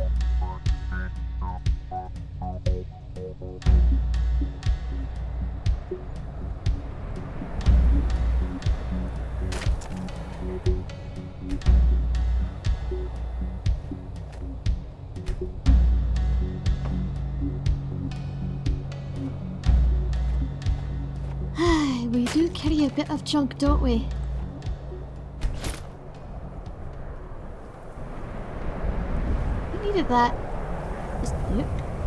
we do carry a bit of junk, don't we? That. Just.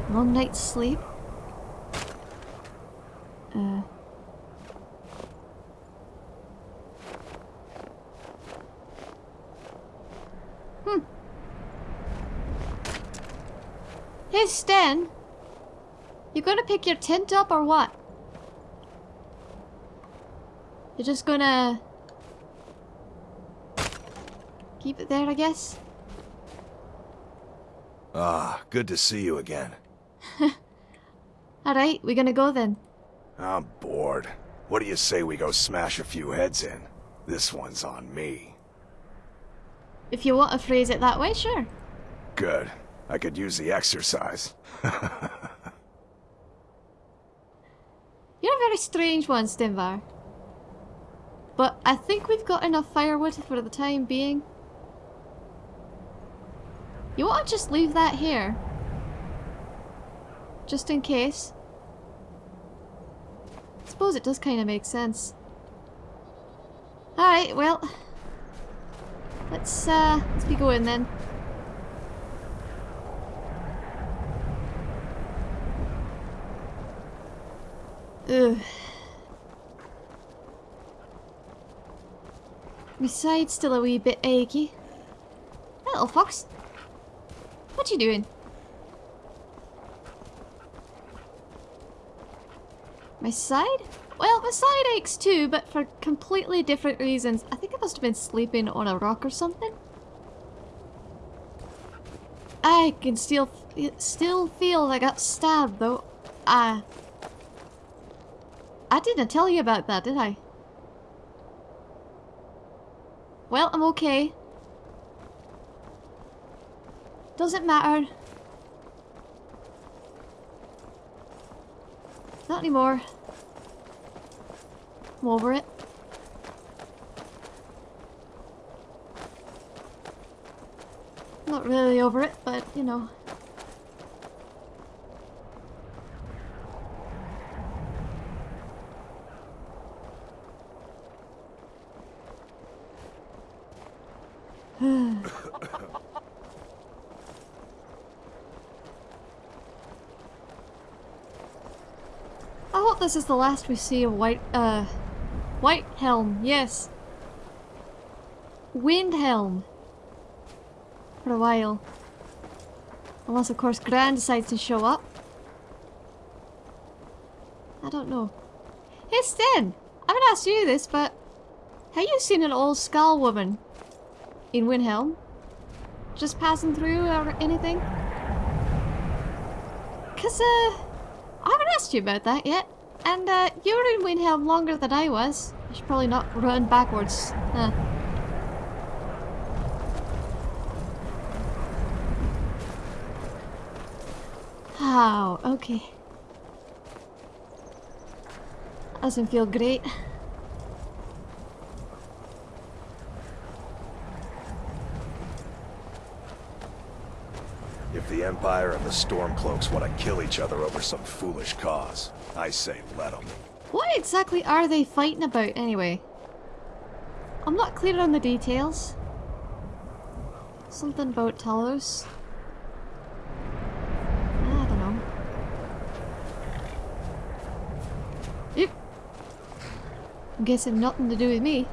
Long night's sleep. Uh. Hmm. Hey, Stan. You gonna pick your tent up or what? You're just gonna... Keep it there, I guess? Ah, good to see you again. Alright, we're gonna go then. I'm bored. What do you say we go smash a few heads in? This one's on me. If you want to phrase it that way, sure. Good. I could use the exercise. You're a very strange one, Stenvar. But I think we've got enough firewood for the time being. You want to just leave that here? Just in case. I suppose it does kind of make sense. Alright, well. Let's, uh, let's be going then. Ugh. My side's still a wee bit achy. Little fox. What you doing? My side? Well, my side aches too, but for completely different reasons. I think I must have been sleeping on a rock or something. I can still still feel I got stabbed though. I I didn't tell you about that, did I? Well, I'm okay. Doesn't matter. Not anymore. I'm over it. Not really over it, but, you know. This is the last we see of White, uh, White Helm, yes. Windhelm. For a while. Unless, of course, Gran decides to show up. I don't know. Hey, Sten! I haven't asked you this, but... Have you seen an old skull woman? in Windhelm? Just passing through or anything? Cause, uh, I haven't asked you about that yet. And, uh, you were in Windhelm longer than I was. I should probably not run backwards. Huh. Oh, okay. Doesn't feel great. Empire and the Stormcloaks want to kill each other over some foolish cause. I say let them. What exactly are they fighting about anyway? I'm not clear on the details. Something about Talos. I don't know. Yep. I'm guessing nothing to do with me.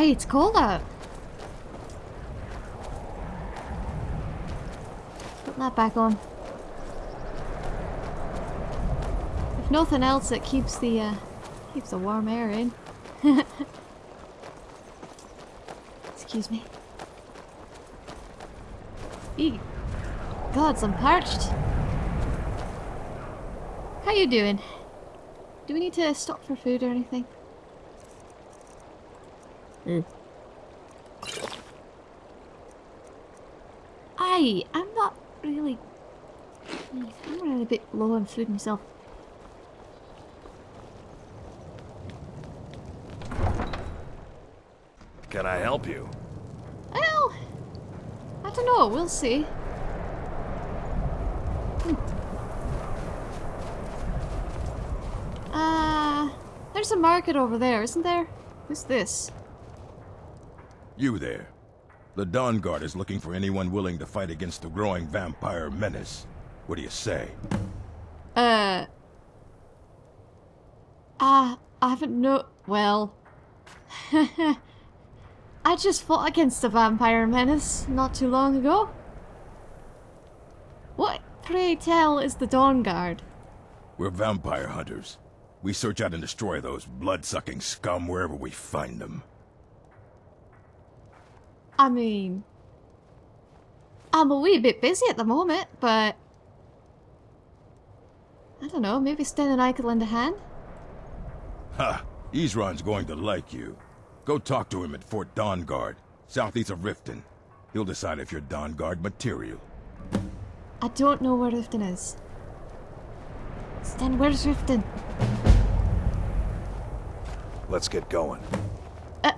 Hey, it's cold out. Put that back on. If nothing else, it keeps the uh, keeps the warm air in. Excuse me. Eek. God, I'm parched. How you doing? Do we need to stop for food or anything? I, I'm not really... I'm running a bit low on food myself. Can I help you? Well, I don't know, we'll see. Hmm. Uh, there's a market over there, isn't there? Who's this? You there. The Dawn Guard is looking for anyone willing to fight against the growing vampire menace. What do you say? Uh. Ah, I haven't no. Well. I just fought against the vampire menace not too long ago. What, pray tell, is the Dawn Guard? We're vampire hunters. We search out and destroy those blood-sucking scum wherever we find them. I mean. I'm a wee bit busy at the moment, but. I don't know, maybe Sten and I could lend a hand? Ha! Isran's going to like you. Go talk to him at Fort Dawnguard, southeast of Riften. He'll decide if you're Dawnguard material. I don't know where Riften is. Sten, where's Riften? Let's get going. Uh,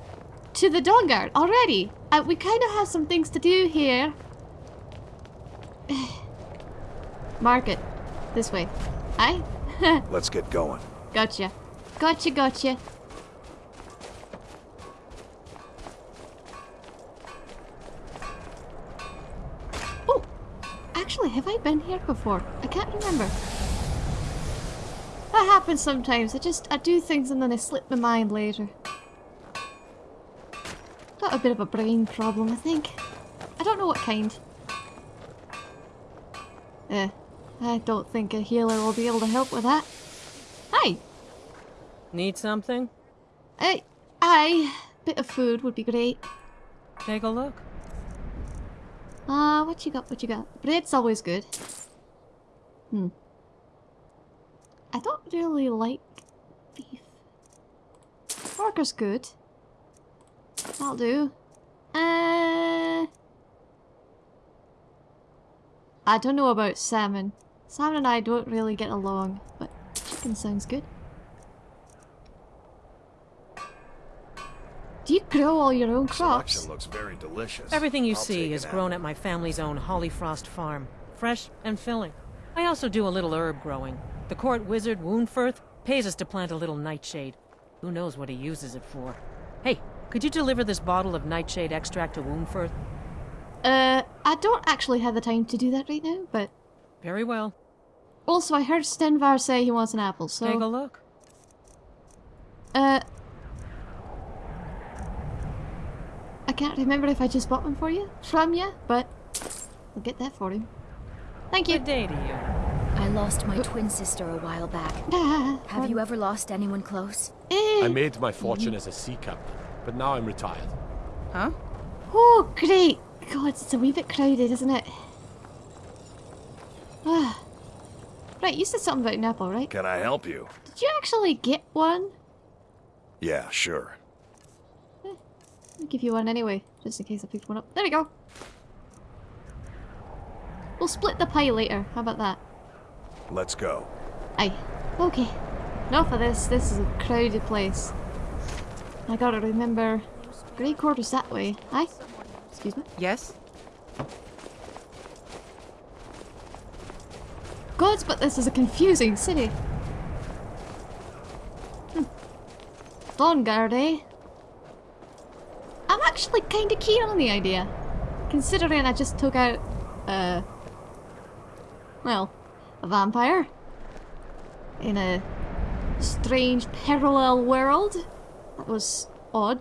to the Dawn Guard already? Uh, we kind of have some things to do here. Market. This way. Aye? Let's get going. gotcha. Gotcha, gotcha. Oh! Actually, have I been here before? I can't remember. That happens sometimes. I just, I do things and then I slip my mind later. Got a bit of a brain problem, I think. I don't know what kind. Eh, I don't think a healer will be able to help with that. Hi! Need something? I, I, bit of food would be great. Take a look. Uh, what you got, what you got? Bread's always good. Hmm. I don't really like beef. Burger's good. That'll do. Uh... I don't know about salmon. Salmon and I don't really get along, but chicken sounds good. Do you grow all your own crops? Selection looks very delicious. Everything you I'll see is grown apple. at my family's own Hollyfrost farm. Fresh and filling. I also do a little herb growing. The court wizard, Wuunferth, pays us to plant a little nightshade. Who knows what he uses it for? Hey, could you deliver this bottle of nightshade extract to Wuunferth? Uh, I don't actually have the time to do that right now, but Very well. also I heard Stenvar say he wants an apple, so Take a look. uh, I can't remember if I just bought one for you from you, but I'll get that for him. Thank you. Good day to you. I lost my twin sister a while back. Have you ever lost anyone close? eh. I made my fortune as a sea captain, but now I'm retired. Huh? Oh, great! God, it's a wee bit crowded, isn't it? Ah. right, you said something about an apple, right? Can I help you? Did you actually get one? Yeah, sure. I'll give you one anyway, just in case I picked one up. There we go. We'll split the pie later. How about that? Let's go. Aye. Okay. Enough of this. This is a crowded place. I gotta remember. Grey quarters that way. Aye? Excuse me? Yes? Gods, but this is a confusing city. Hmm. Dawnguard, eh? I'm actually kinda keen on the idea. Considering I just took out, uh... Well, a vampire. In a strange parallel world. That was odd.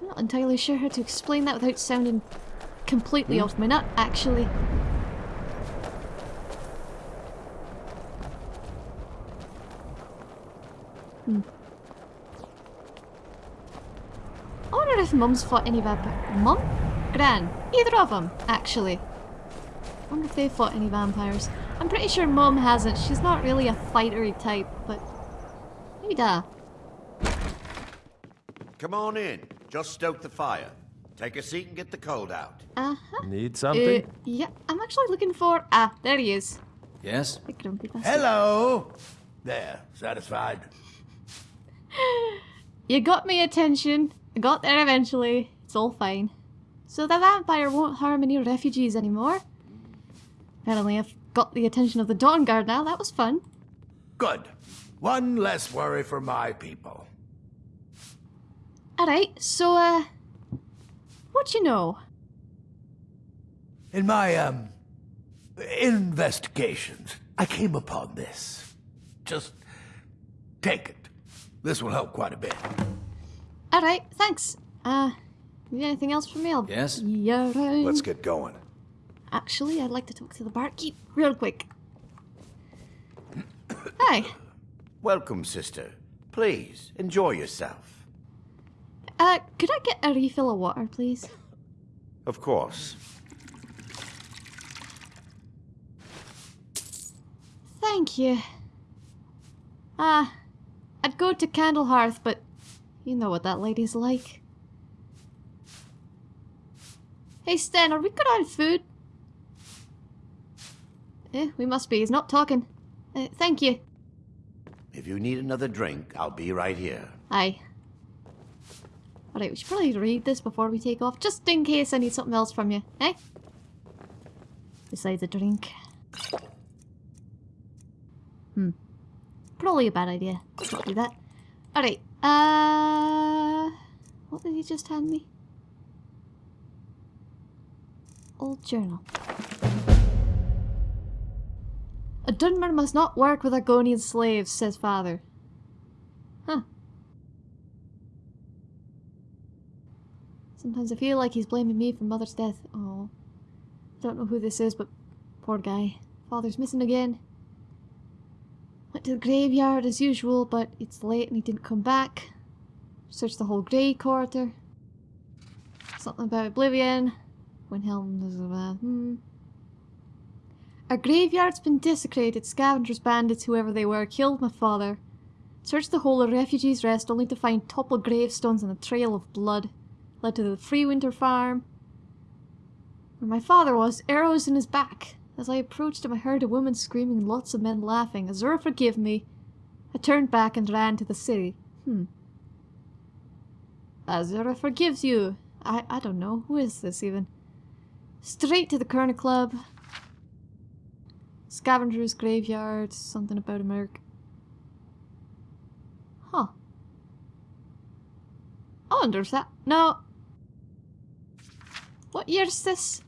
I'm not entirely sure how to explain that without sounding completely off my nut, actually. Hmm. I wonder if Mum's fought any vampire. Mum? Gran? Either of them, actually. I wonder if they fought any vampires. I'm pretty sure Mum hasn't. She's not really a fightery type, but maybe da. Come on in. Just stoke the fire. Take a seat and get the cold out. Uh-huh. Need Uh, something? yeah, I'm actually looking for... Ah, there he is. Yes? The grumpy bastard. Hello. There, satisfied? You got my attention. I got there eventually. It's all fine. So the vampire won't harm any refugees anymore. Apparently I've got the attention of the Dawn Guard now. That was fun. Good. One less worry for my people. Alright, so, uh... What you know? In my, um, investigations, I came upon this. Just take it. This will help quite a bit. Alright, thanks. Uh, need anything else from me? I'll Yes? Yeah. Let's get going. Actually, I'd like to talk to the barkeep real quick. Hi. Welcome, sister. Please, enjoy yourself. Uh, could I get a refill of water, please? Of course. Thank you. Ah, I'd go to Candlehearth, but you know what that lady's like. Hey Sten, are we good on food? Eh, we must be. He's not talking. Uh, thank you. If you need another drink, I'll be right here. Aye. Alright, we should probably read this before we take off, just in case I need something else from you, eh? Besides a drink. Hmm. Probably a bad idea. Let's not do that. Alright, uh... What did he just hand me? Old journal. A Dunmer must not work with Argonian slaves, says father. Huh. Sometimes I feel like he's blaming me for mother's death. Oh. I Don't know who this is, but poor guy. Father's missing again. Went to the graveyard as usual, but it's late and he didn't come back. Searched the whole grey quarter. Something about Oblivion. When Windhelm does uh, hmm. Our graveyard's been desecrated. Scavengers, bandits, whoever they were, killed my father. Searched the whole of Refugee's Rest only to find toppled gravestones and a trail of blood. Led to the Free Winter Farm. Where my father was, arrows in his back. As I approached him, I heard a woman screaming and lots of men laughing. Azura, forgive me. I turned back and ran to the city. Hmm. Azura forgives you. I, I don't know. Who is this even? Straight to the Corner Club. Scavenger's Graveyard. Something about a merc. Huh. I wonder if that... No. What year is this?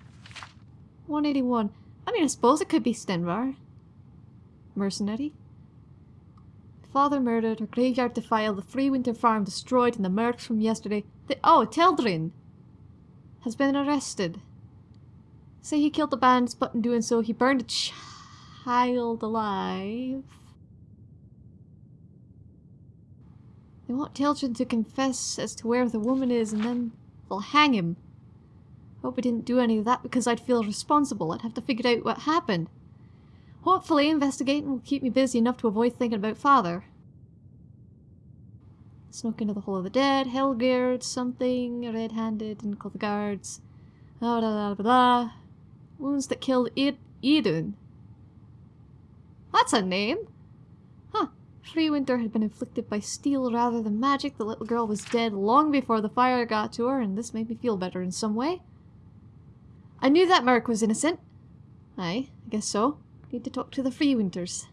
181. I mean, I suppose it could be Stenvar. Mercenary. Father murdered, her graveyard defiled, the free winter farm destroyed, and the mercs from yesterday. The, oh, Teldrin has been arrested. Say he killed the bandits, but in doing so, he burned a child alive. They want Teldrin to confess as to where the woman is, and then they'll hang him. Hope I didn't do any of that because I'd feel responsible. I'd have to figure out what happened. Hopefully, investigating will keep me busy enough to avoid thinking about father. Snuck into the Hole of the Dead, Helgerd, something, red-handed, didn't call the guards. Blah, blah, blah, blah. Wounds that killed Ed Edun. That's a name! Huh. Free Winter had been inflicted by steel rather than magic. The little girl was dead long before the fire got to her, and this made me feel better in some way. I knew that Merc was innocent. Aye, I guess so. Need to talk to the Freewinters.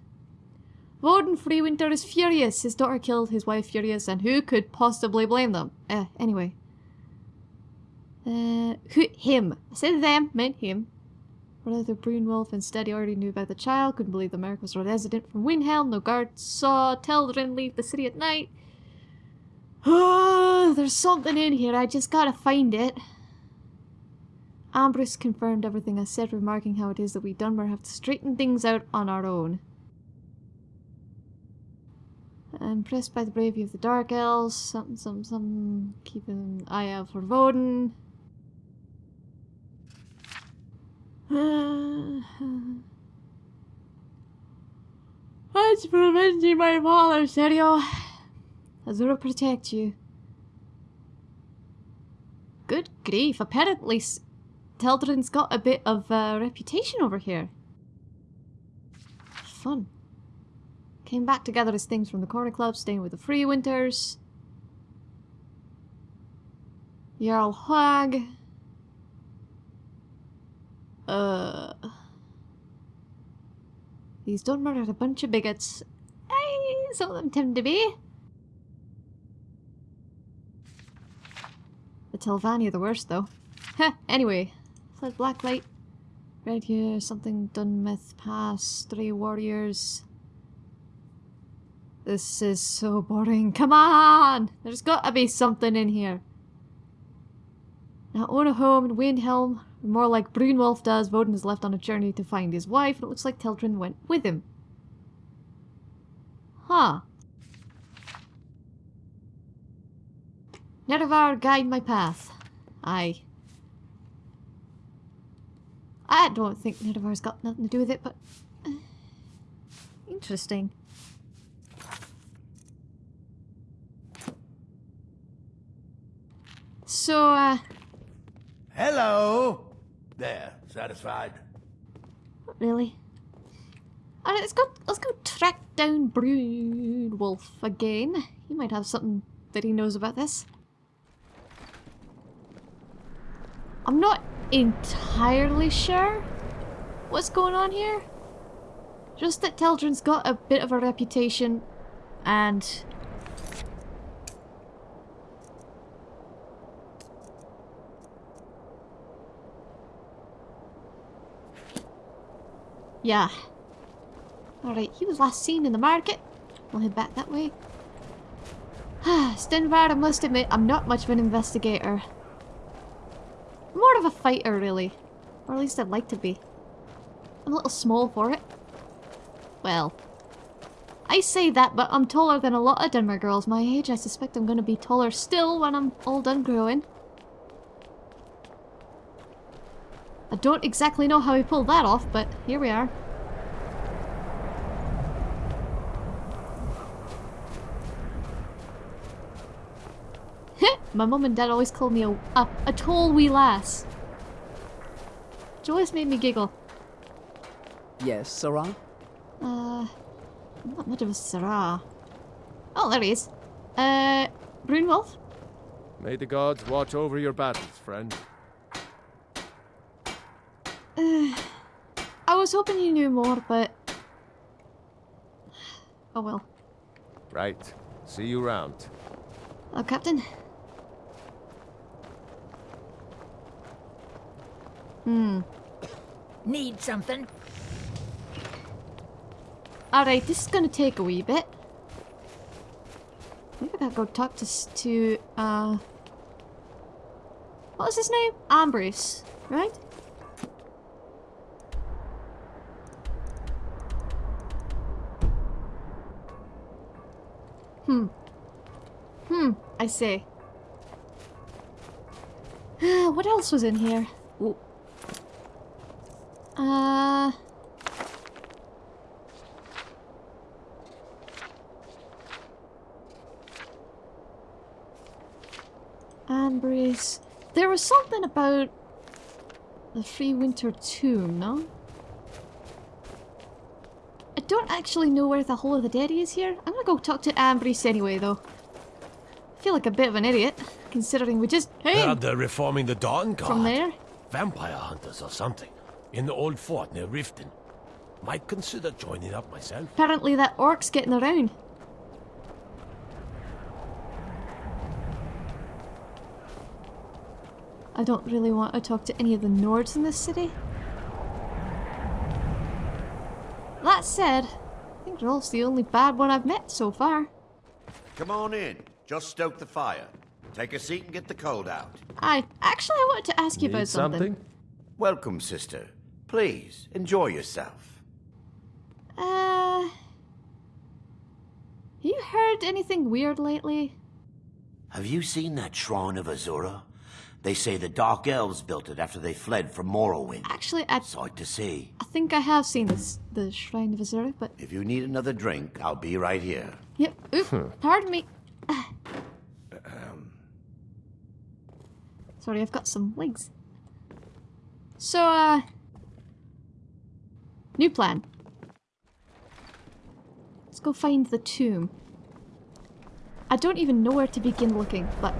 Voden Freewinter is furious. His daughter killed his wife furious, and who could possibly blame them? Eh, anyway. Uh, who, him. I said them, meant him. Brother Brunwulf instead he already knew about the child, couldn't believe the Merc was a resident from Windhelm, no guards saw Teldrin leave the city at night. Oh, there's something in here, I just gotta find it. Ambrose confirmed everything I said, remarking how it is that we Dunmer have to straighten things out on our own. Impressed by the bravery of the Dark Elves, something, something, something, keep an eye out for Voden. What's preventing my father, Serio? Azura protect you. Good grief. Apparently, Teldrin's got a bit of a reputation over here. Fun. Came back to gather his things from the Corner Club, staying with the Free Winters. Jarl Hag. Uh. He's done murdered a bunch of bigots. Hey, some of them tend to be. The Telvanni are the worst, though. Heh, anyway. Blacklight. Red here, something done myth pass, three warriors. This is so boring. Come on! There's gotta be something in here. Now own a home in Windhelm, or more like Brunwulf does. Voden is left on a journey to find his wife, and it looks like Teldrin went with him. Huh. Nerevar, guide my path. Aye. I don't think Nerevar's got nothing to do with it, but... uh, interesting. So, uh, Hello. There, satisfied? not really. Alright, let's go, let's go track down Brunwulf again. He might have something that he knows about this. I'm not entirely sure what's going on here. Just that Teldrin's got a bit of a reputation and Yeah. Alright, he was last seen in the market. We'll head back that way. Stenvar, I must admit, I'm not much of an investigator. More of a fighter, really. Or at least I'd like to be. I'm a little small for it. Well, I say that, but I'm taller than a lot of Dunmer girls my age. I suspect I'm going to be taller still when I'm all done growing. I don't exactly know how he pulled that off, but here we are. My mum and dad always called me a, a, a tall wee lass. Which always made me giggle. Yes, serah? Uh, I'm not much of a serah. Oh, there he is. Uh, Brunwulf? May the gods watch over your battles, friend. I was hoping you knew more, but... Oh well. Right. See you round. Hello, Captain. Hmm. Need something? Alright, this is gonna take a wee bit. I think I gotta go talk to, to, uh... What was his name? Ambrose, right? Hmm. Hmm, I see. what else was in here? Ooh. Uh... Ambrose. There was something about the Free Winter Tomb, no? I don't actually know where the Hole of the Dead is here. I'm gonna go talk to Ambrose anyway, though. I feel like a bit of an idiot, considering we just came Heard they're reforming the Dawn Guard. from there. Vampire hunters or something. In the old fort near Riften. Might consider joining up myself. Apparently that orc's getting around. I don't really want to talk to any of the Nords in this city. That said, I think Rolff's the only bad one I've met so far. Come on in. Just stoke the fire. Take a seat and get the cold out. I actually I wanted to ask you about Need something. something? Welcome, sister. Please, enjoy yourself. Uh, you heard anything weird lately? Have you seen that shrine of Azura? They say the Dark Elves built it after they fled from Morrowind. Actually, I, Sight to see. I think I have seen this the Shrine of Azura, but If you need another drink, I'll be right here. yep. Oop, pardon me. Sorry, I've got some legs. So, uh... New plan. Let's go find the tomb. I don't even know where to begin looking, but...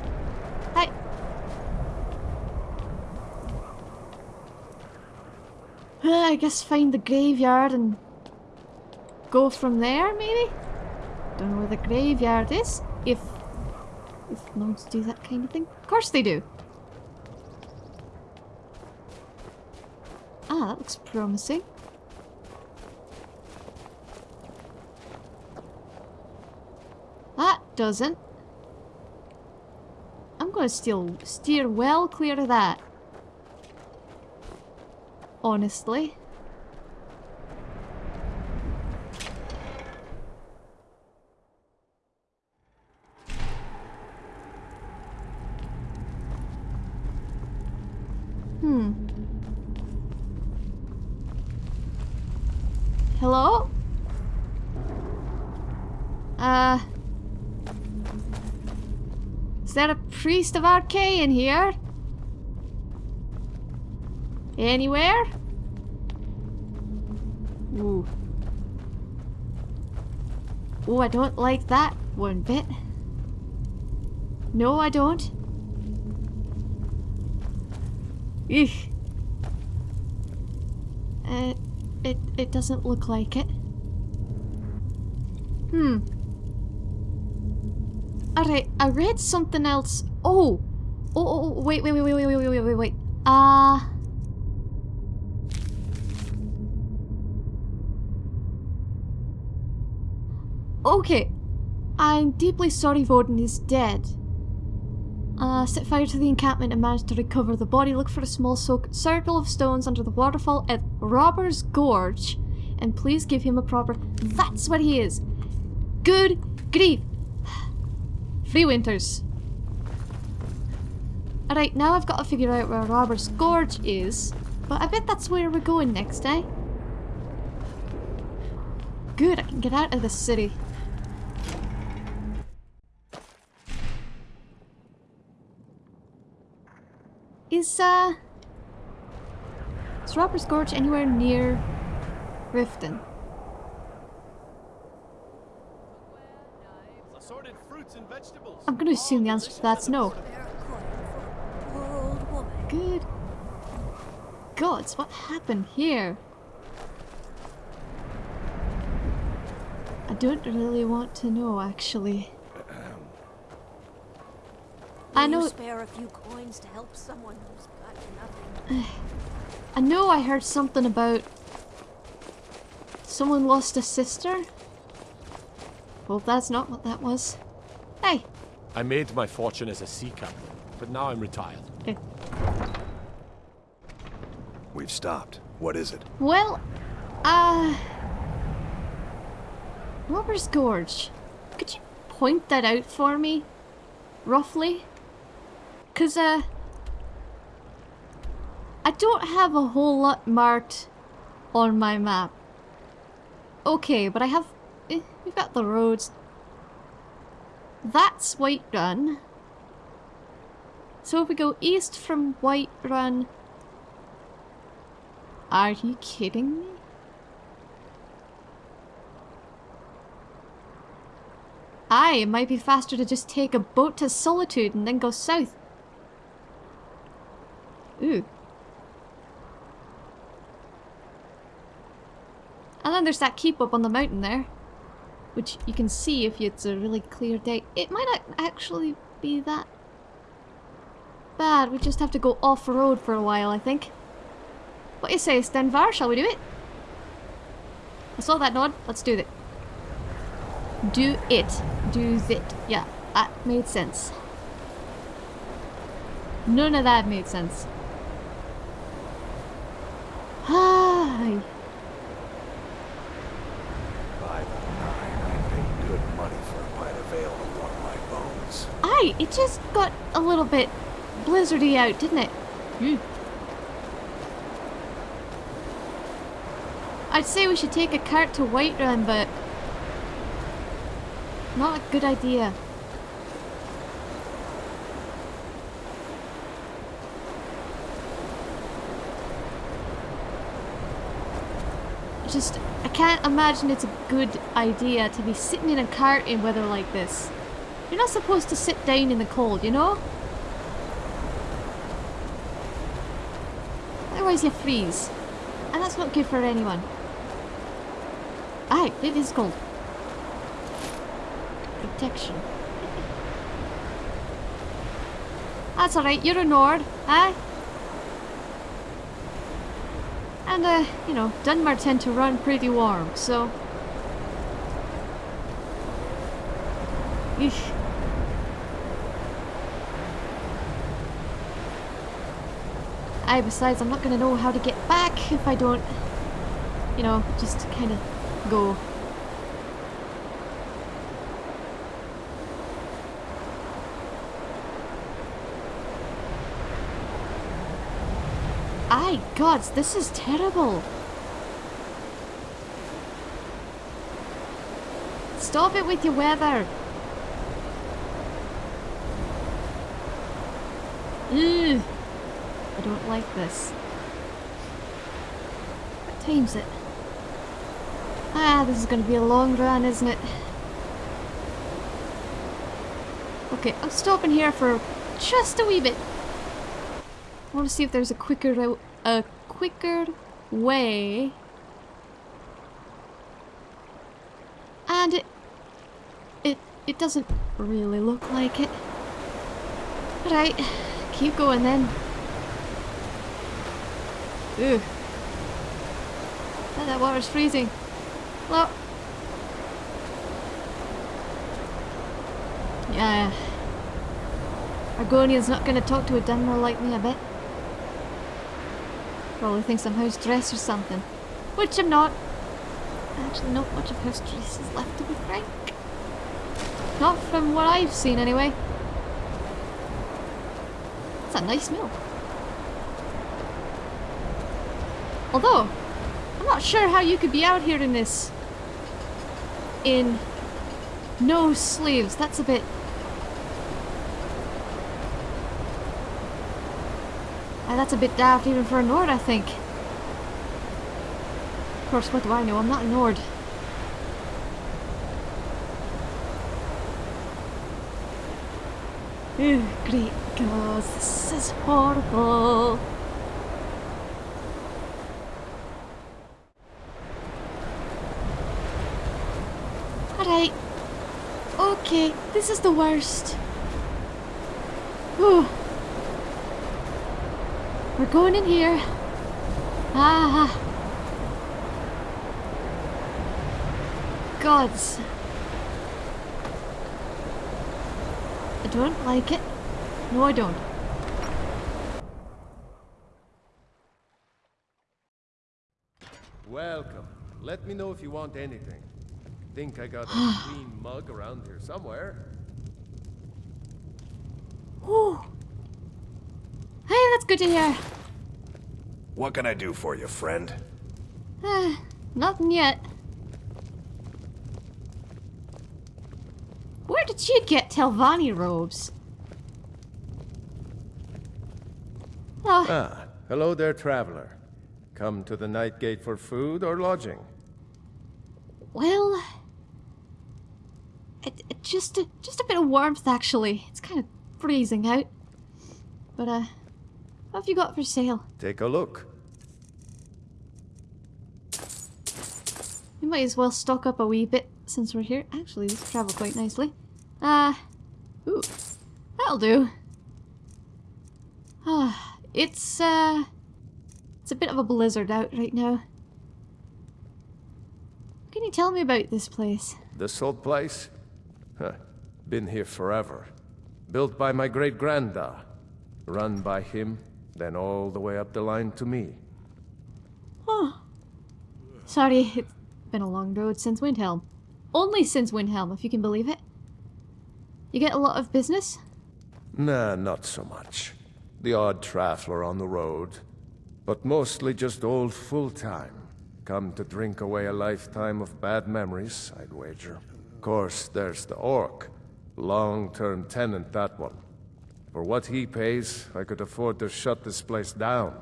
Uh, I guess find the graveyard and go from there, maybe? Don't know where the graveyard is. If... If monks do that kind of thing. Of course they do. Ah, that looks promising. That doesn't. I'm gonna steal, steer well clear of that. Honestly. Hmm. Hello? Uh... Is there a priest of Arkay in here? Anywhere? Ooh. Oh, I don't like that one bit. No, I don't. Eek. Uh, it, it doesn't look like it. Hmm. Alright, I read something else. Oh! Oh, oh, oh, wait, wait, wait, wait, wait, wait, wait, wait, wait. Ah. Uh... Okay. I'm deeply sorry Voden is dead. Uh, set fire to the encampment and managed to recover the body. Look for a small circle of stones under the waterfall at Robber's Gorge. And please give him a proper... That's what he is! Good grief! Three winters. Alright, now I've got to figure out where Robber's Gorge is. But I bet that's where we're going next, eh? Good, I can get out of this city. Is, uh... Is Robber's Gorge anywhere near Riften? I'm gonna assume the answer to that's no. Good. Gods, what happened here? I don't really want to know, actually. I know. spare a few coins to help someone who's got nothing. I know I heard something about someone lost a sister. Well, that's not what that was. Hey. I made my fortune as a sea captain, but now I'm retired. Okay. We've stopped. What is it? Well, uh... Robber's Gorge. Could you point that out for me? Roughly? Because, uh... I don't have a whole lot marked on my map. Okay, but I have... Eh, we've got the roads. That's White Run. So if we go east from White Run... Are you kidding me? Aye, it might be faster to just take a boat to Solitude and then go south. Ooh. And then there's that keep up on the mountain there. Which you can see if it's a really clear day. It might not actually be that bad. We just have to go off-road for a while, I think. What do you say, Stenvar? Shall we do it? I saw that nod. Let's do it. Do it. Do it. Yeah, that made sense. None of that made sense. Hi. It just got a little bit blizzardy out, didn't it? Hmm. I'd say we should take a cart to Whiterun, but... Not a good idea. Just, I can't imagine it's a good idea to be sitting in a cart in weather like this. You're not supposed to sit down in the cold, you know? Otherwise you freeze. And that's not good for anyone. Aye, it is cold. Protection. That's alright, you're a Nord, aye? And, uh, you know, Dunmer tend to run pretty warm, so... Eesh. Aye, besides, I'm not gonna know how to get back if I don't, you know, just kind of go. Aye, gods, this is terrible. Stop it with your weather. Ugh. Don't like this. What time's it? Ah, this is going to be a long run, isn't it? Okay, I'm stopping here for just a wee bit. I want to see if there's a quicker a quicker way. And it it it doesn't really look like it. Right, keep going then. Ugh. Oh, that water's freezing. Well. Yeah. Argonian's not going to talk to a Dunmer like me, a bit. Probably thinks I'm House Dres or something. Which I'm not. Actually, not much of House Dres is left, to be frank. Not from what I've seen, anyway. It's a nice mill. Although, I'm not sure how you could be out here in this. In no sleeves. That's a bit... Uh, that's a bit daft even for a Nord, I think. Of course, what do I know? I'm not a Nord. Oh, great gods, this is horrible. Alright. Okay, this is the worst. Whew. We're going in here. Ah. Gods. I don't like it. No, I don't. Welcome. Let me know if you want anything. Think I got a clean mug around here somewhere. Whew. Hey, that's good to hear. What can I do for you, friend? Uh, nothing yet. Where did you get Telvanni robes? Oh. Ah, hello there, traveler. Come to the Night Gate for food or lodging? Well, it, it just a, just a bit of warmth actually. It's kind of freezing out. But uh, what have you got for sale? Take a look. We might as well stock up a wee bit since we're here. Actually, this travel quite nicely. Uh, ooh, that'll do. Ah, it's uh, it's a bit of a blizzard out right now. What can you tell me about this place? This old place? Huh. Been here forever. Built by my great-granda. Run by him, then all the way up the line to me. Oh. Sorry, it's been a long road since Windhelm. Only since Windhelm, if you can believe it. You get a lot of business? Nah, not so much. The odd traveler on the road. But mostly just old Fultheim. Come to drink away a lifetime of bad memories, I'd wager. Of course, there's the Orc. Long-term tenant, that one. For what he pays, I could afford to shut this place down.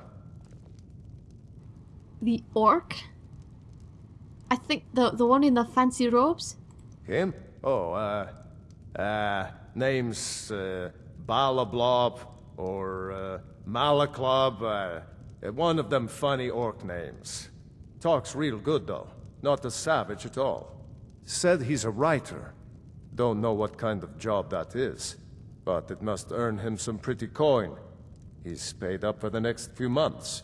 The Orc? I think the the one in the fancy robes. Him? Oh, uh, uh, name's uh, Balablob or uh, Malaklob. Uh, one of them funny orc names. Talks real good though, not a savage at all. Said he's a writer. Don't know what kind of job that is, but it must earn him some pretty coin. He's paid up for the next few months.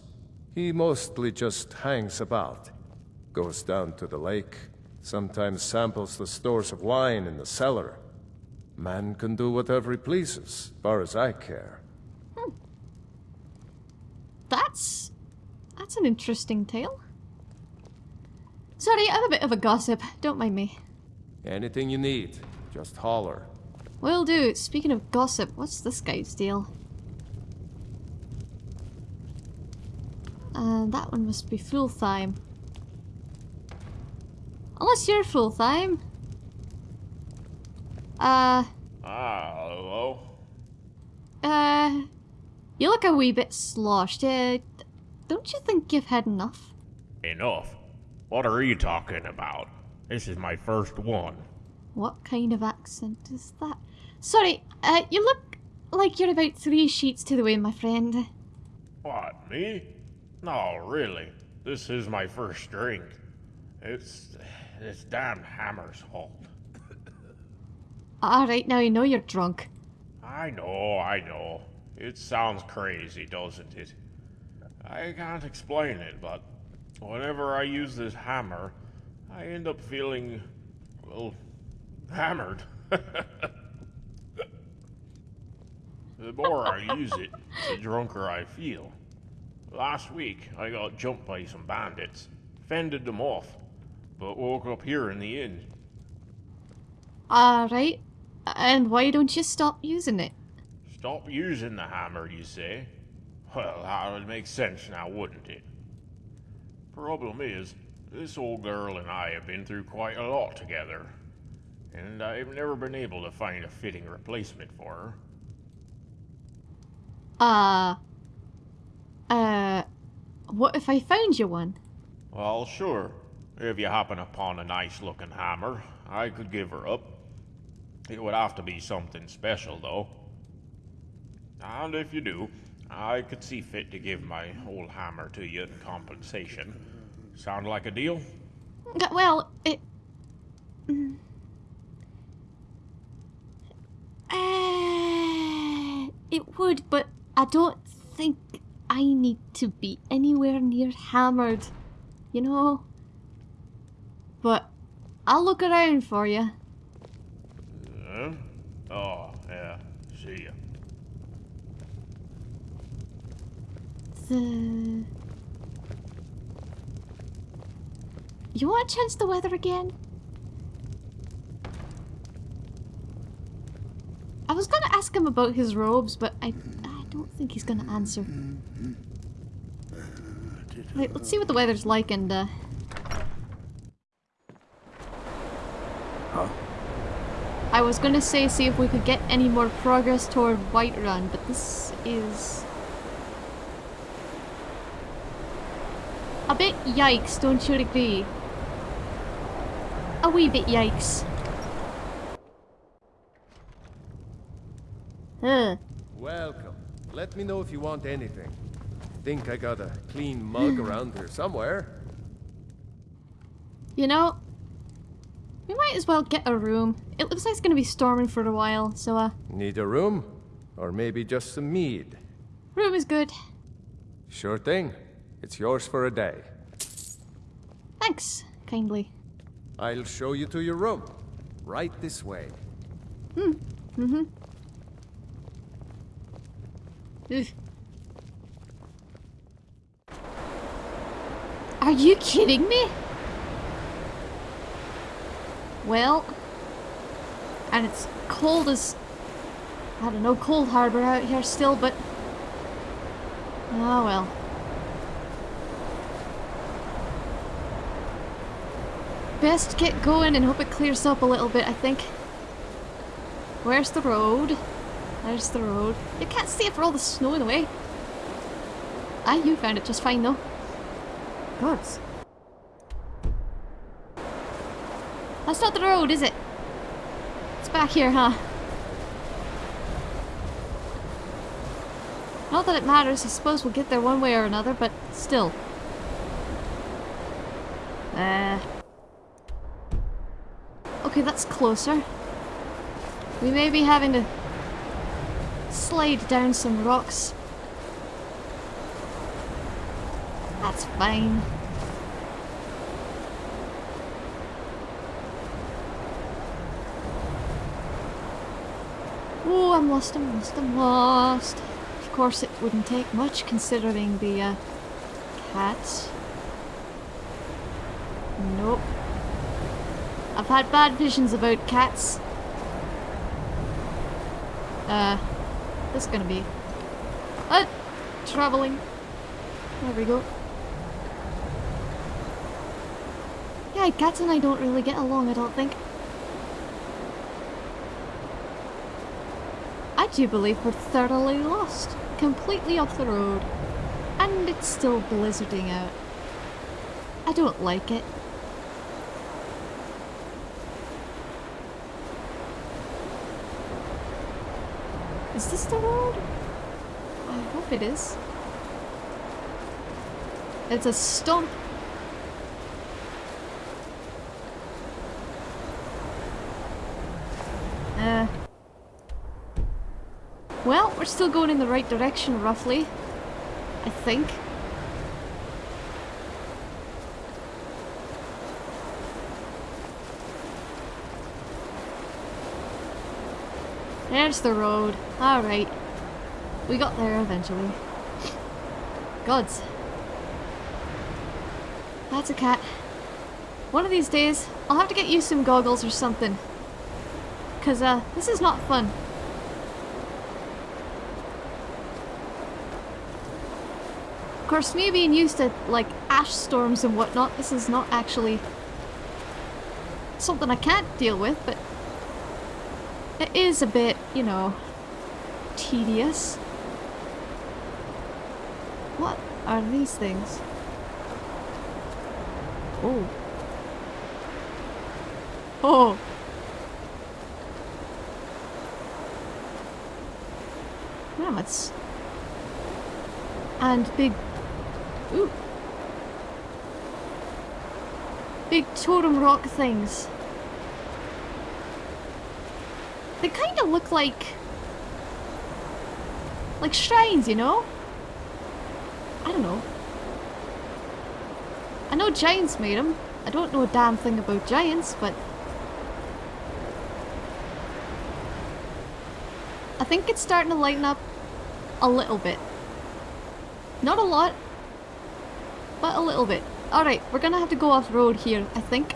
He mostly just hangs about. Goes down to the lake, sometimes samples the stores of wine in the cellar. Man can do whatever he pleases, far as I care. Hmm. That's... that's an interesting tale. Sorry, I'm a bit of a gossip. Don't mind me. Anything you need, just holler. Will do. Speaking of gossip, what's this guy's deal? Uh, that one must be full time. Unless you're full time. Uh. Ah, hello. Uh. You look a wee bit sloshed. Uh, don't you think you've had enough? Enough? What are you talking about? This is my first one. What kind of accent is that? Sorry, uh, you look like you're about three sheets to the wind, my friend. What, me? No, really. This is my first drink. It's this damn hammer's fault. Alright, now you know you're drunk. I know, I know. It sounds crazy, doesn't it? I can't explain it, but whenever I use this hammer, I end up feeling, well, hammered. the more I use it, the drunker I feel. Last week, I got jumped by some bandits, fended them off, but woke up here in the inn. Alright. And why don't you stop using it? Stop using the hammer, you say? Well, that would make sense now, wouldn't it? Problem is, this old girl and I have been through quite a lot together, and I've never been able to find a fitting replacement for her. Uh... Uh... What if I found you one? Well, sure. If you happen upon a nice looking hammer, I could give her up. It would have to be something special, though. And if you do, I could see fit to give my old hammer to you in compensation. Sound like a deal? Well, it... Mm. Uh, it would, but I don't think I need to be anywhere near hammered. You know? But I'll look around for you. Uh, oh, yeah. See ya. The... You want to change the weather again? I was gonna ask him about his robes, but I, I don't think he's gonna answer. Right, let's see what the weather's like and, uh... Huh? I was gonna say see if we could get any more progress toward Whiterun, but this is... A bit yikes, don't you agree? A wee bit yikes. Huh. Welcome. Let me know if you want anything. Think I got a clean mug around here somewhere. You know, we might as well get a room. It looks like it's gonna be storming for a while, so uh... Need a room? Or maybe just some mead? Room is good. Sure thing. It's yours for a day. Thanks, kindly. I'll show you to your room. Right this way. Hmm. Mm-hmm. Ugh. Are you kidding me? Well, and it's cold as, I don't know, Coldharbour out here still, but, oh well. Best get going and hope it clears up a little bit, I think. Where's the road? There's the road. You can't see it for all the snow in the way. Ah, you found it just fine though. Gods. That's not the road, is it? It's back here, huh? Not that it matters, I suppose we'll get there one way or another, but still. Uh... Okay, that's closer. We may be having to slide down some rocks. That's fine. Oh, I'm lost, I'm lost, I'm lost. Of course it wouldn't take much considering the uh, cats. Nope. I've had bad visions about cats. Uh, this is gonna be... Uh, traveling. There we go. Yeah, cats and I don't really get along, I don't think. I do believe we're thoroughly lost. Completely off the road. And it's still blizzarding out. I don't like it. The? I hope it is. It's a stump. Uh. Well, we're still going in the right direction, roughly. I think. There's the road. Alright. We got there eventually. Gods. That's a cat. One of these days, I'll have to get you some goggles or something. Cause, uh, this is not fun. Of course, me being used to, like, ash storms and whatnot, this is not actually something I can't deal with, but it is a bit, you know, tedious. What are these things? Oh. Oh. It's... And big... Ooh. Big totem rock things. They kind look like... Like shrines, you know? I don't know. I know giants made them. I don't know a damn thing about giants, but... I think it's starting to lighten up a little bit. Not a lot, but a little bit. Alright, we're gonna have to go off-road here, I think.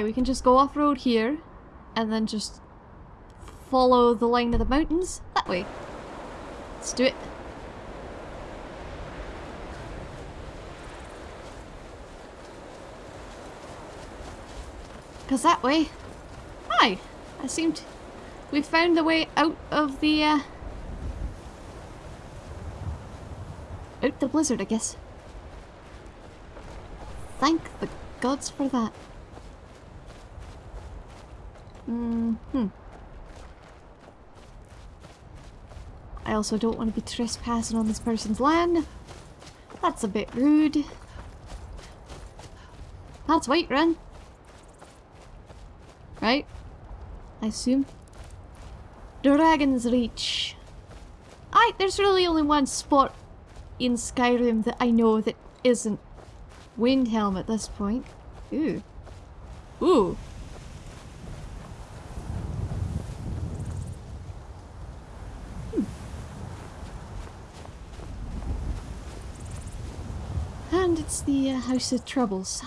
We can just go off-road here, and then just follow the line of the mountains that way. Let's do it. Because that way... Aye, I seemed... We found the way out of the, uh... Out the blizzard, I guess. Thank the gods for that. Mm hmm. I also don't want to be trespassing on this person's land. That's a bit rude. That's Whiterun. Right? I assume. Dragon's Reach. I there's really only one spot in Skyrim that I know that isn't Windhelm at this point. Ooh. Ooh. Hmm. It's the uh, House of Troubles.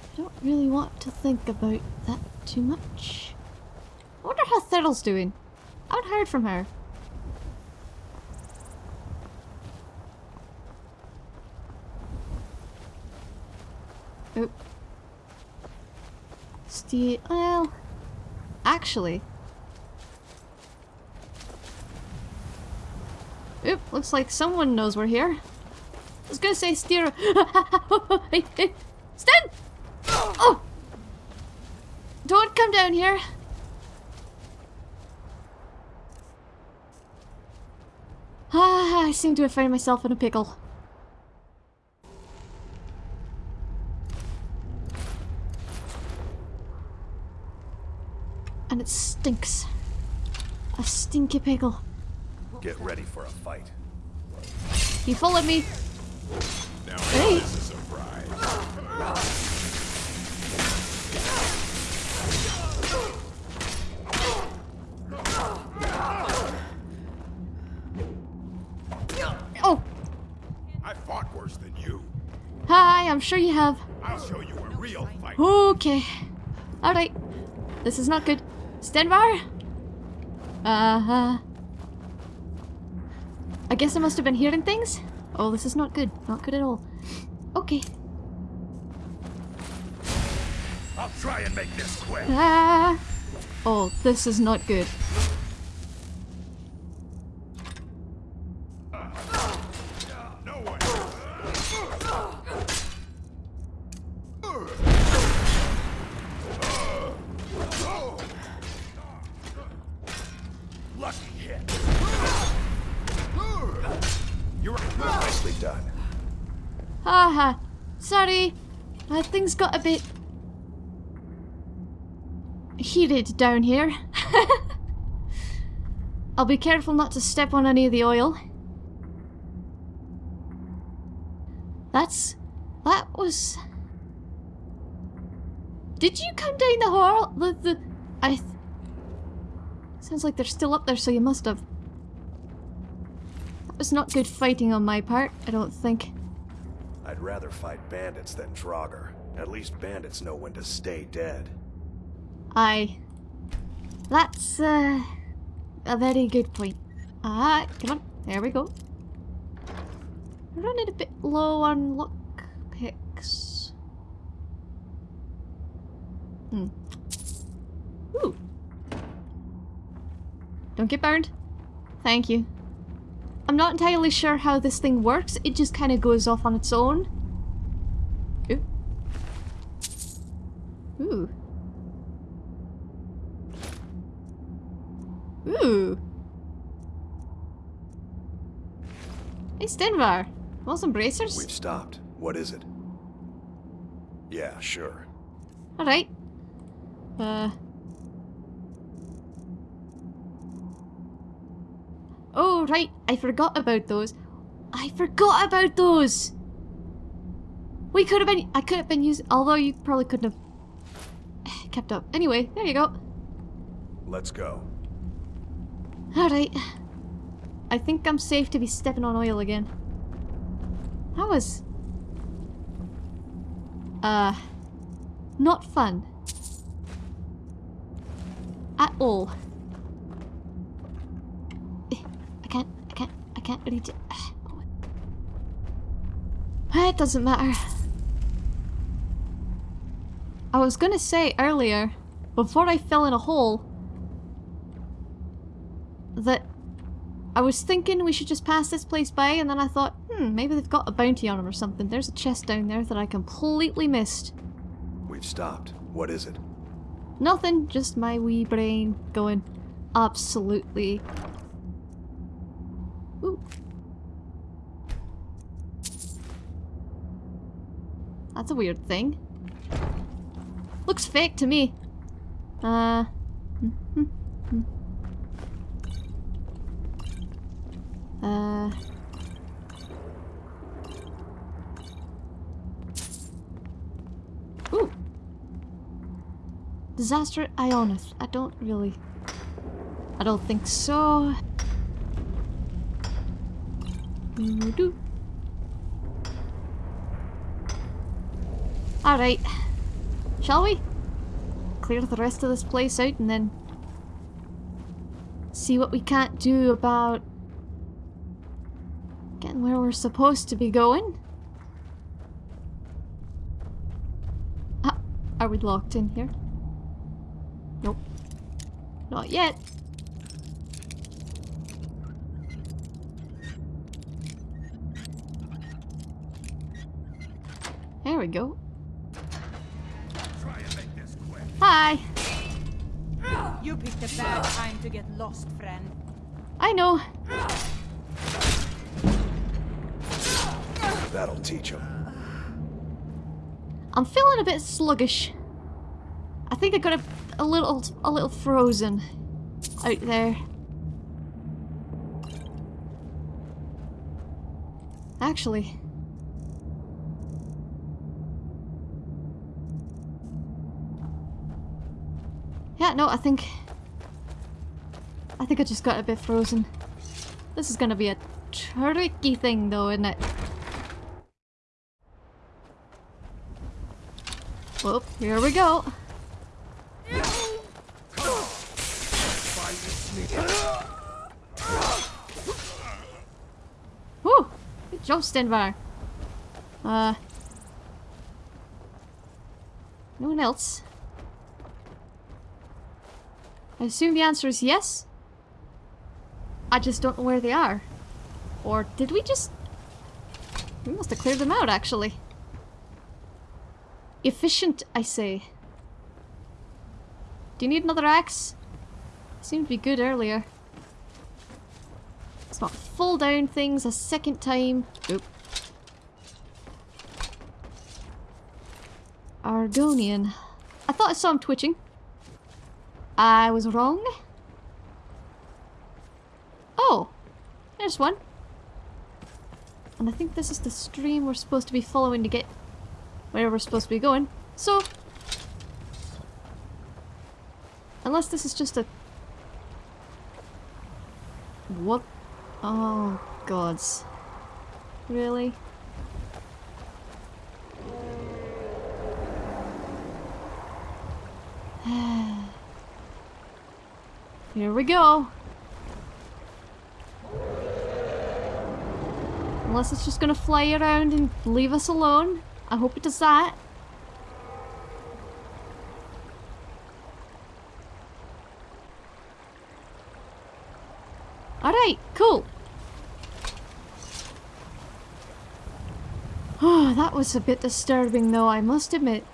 I don't really want to think about that too much. I wonder how Thurl's doing. I haven't heard from her. Oh. Steve, well, actually. Oop. Looks like someone knows we're here. I was gonna say steer. Sten! Oh! Don't come down here. Ah, I seem to have found myself in a pickle. And it stinks. A stinky pickle. Get ready for a fight. You followed me. Now Hey. this is a surprise. Oh! I fought worse than you. Hi, I'm sure you have. I'll show you a real fight. Okay. Alright. This is not good. Stenvar? Uh-huh. I guess I must have been hearing things? Oh, this is not good. Not good at all. Okay. I'll try and make this quick. Ah. Oh, this is not good. No one. Lucky hit. You're nicely done. Haha. Sorry. Things got a bit... heated down here. I'll be careful not to step on any of the oil. That's... that was... Did you come down the hall? The... the... I... Th Sounds like they're still up there, so you must have. That was not good fighting on my part, I don't think. I'd rather fight bandits than Draugr. At least bandits know when to stay dead. I. That's uh, a very good point. Ah, come on, there we go. Running a bit low on luck picks. Hmm. Ooh. Don't get burned. Thank you. I'm not entirely sure how this thing works. It just kind of goes off on its own. Ooh. Ooh. Ooh. Hey, Stenvar. Want some bracers? We've stopped. What is it? Yeah, sure. Alright. Uh. Oh, right. I forgot about those. I forgot about those! We could have been- I could have been using- although you probably couldn't have kept up. Anyway, there you go. Let's go. Alright. I think I'm safe to be stepping on oil again. That was... Uh... Not fun. At all. Eh, I can't, I can't, I can't reach it. It doesn't matter. I was gonna say earlier, before I fell in a hole, that I was thinking we should just pass this place by, and then I thought, hmm, maybe they've got a bounty on them or something. There's a chest down there that I completely missed. We've stopped. What is it? Nothing, just my wee brain going absolutely. Ooh. That's a weird thing. Looks fake to me. Uh. Uh. Ooh. Disaster Ionith. I don't really... I don't think so. Alright. Shall we? Clear the rest of this place out and then see what we can't do about getting where we're supposed to be going. Ah, are we locked in here? Nope. Not yet. There we go. Hi! You picked a bad time to get lost, friend. I know. That'll teach him. I'm feeling a bit sluggish. I think I got a, a little a little frozen out there. Actually. Yeah, no, I think... I think I just got a bit frozen. This is gonna be a tricky thing though, isn't it? Well, here we go. Woo! Good job, Stenvar. Uh... No one else? I assume the answer is yes? I just don't know where they are. Or did we just... We must have cleared them out, actually. Efficient, I say. Do you need another axe? Seemed to be good earlier. Let's not fall down things a second time. Oop. Argonian. I thought I saw him twitching. I was wrong. Oh, there's one. And I think this is the stream we're supposed to be following to get where we're supposed to be going. So, unless this is just a... What? Oh, gods. Really? Here we go. Unless it's just gonna fly around and leave us alone. I hope it does that. Alright, cool. Oh, that was a bit disturbing though, I must admit.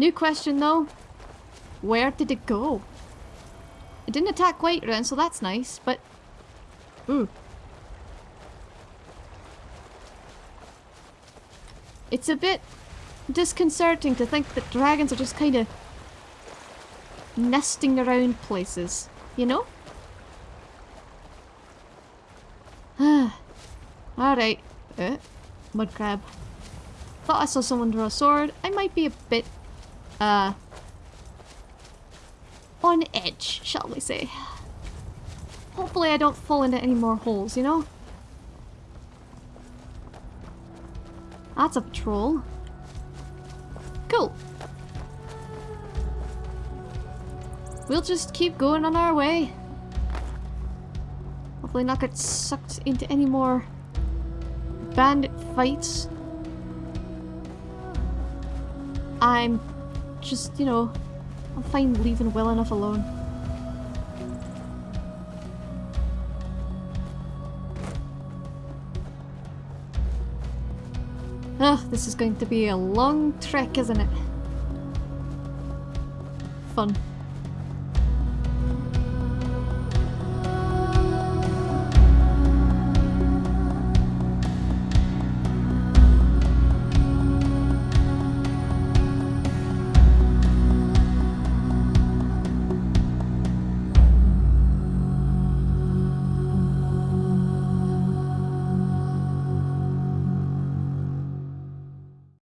New question though. Where did it go? It didn't attack quite Whiterun, so that's nice, but... Ooh. It's a bit disconcerting to think that dragons are just kind of nesting around places, you know? Alright. Uh, mud crab. Thought I saw someone draw a sword. I might be a bit uh, on edge, shall we say. Hopefully I don't fall into any more holes, you know? That's a patrol. Cool. We'll just keep going on our way. Hopefully not get sucked into any more bandit fights. I'm just, you know, I'm fine leaving well enough alone. Ah, this is going to be a long trek, isn't it? Fun.